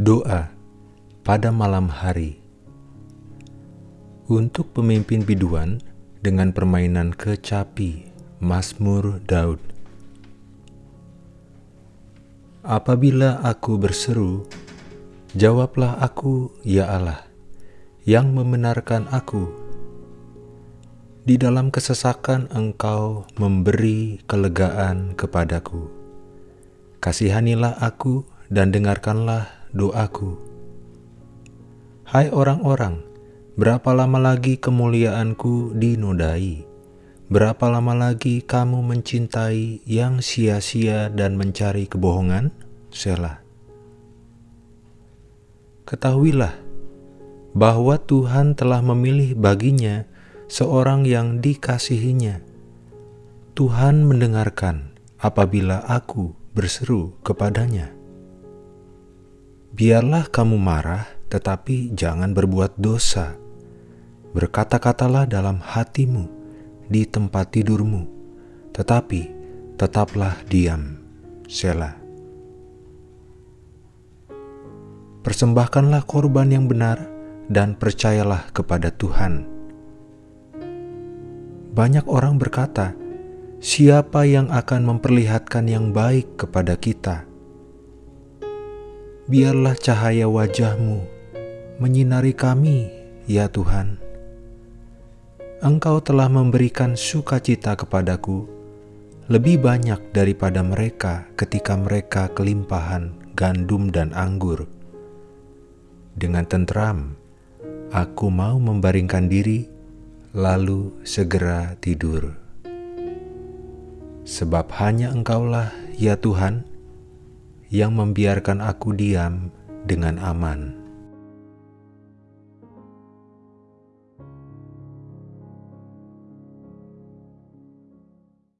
Doa pada malam hari untuk pemimpin biduan dengan permainan kecapi Mazmur Daud. Apabila aku berseru, jawablah aku, ya Allah, yang membenarkan aku. Di dalam kesesakan Engkau memberi kelegaan kepadaku. Kasihanilah aku dan dengarkanlah doaku. Hai orang-orang, berapa lama lagi kemuliaanku dinodai? Berapa lama lagi kamu mencintai yang sia-sia dan mencari kebohongan? Selah. Ketahuilah bahwa Tuhan telah memilih baginya seorang yang dikasihinya. Tuhan mendengarkan apabila aku berseru kepadanya. Biarlah kamu marah, tetapi jangan berbuat dosa. Berkata-katalah dalam hatimu di tempat tidurmu, tetapi tetaplah diam. Sela. Persembahkanlah korban yang benar dan percayalah kepada Tuhan. Banyak orang berkata, "Siapa yang akan memperlihatkan yang baik kepada kita?" Biarlah cahaya wajahmu menyinari kami, ya Tuhan Engkau telah memberikan sukacita kepadaku lebih banyak daripada mereka ketika mereka kelimpahan gandum dan anggur. Dengan tentram, aku mau membaringkan diri, lalu segera tidur. Sebab hanya Engkaulah, ya Tuhan, yang membiarkan aku diam dengan aman.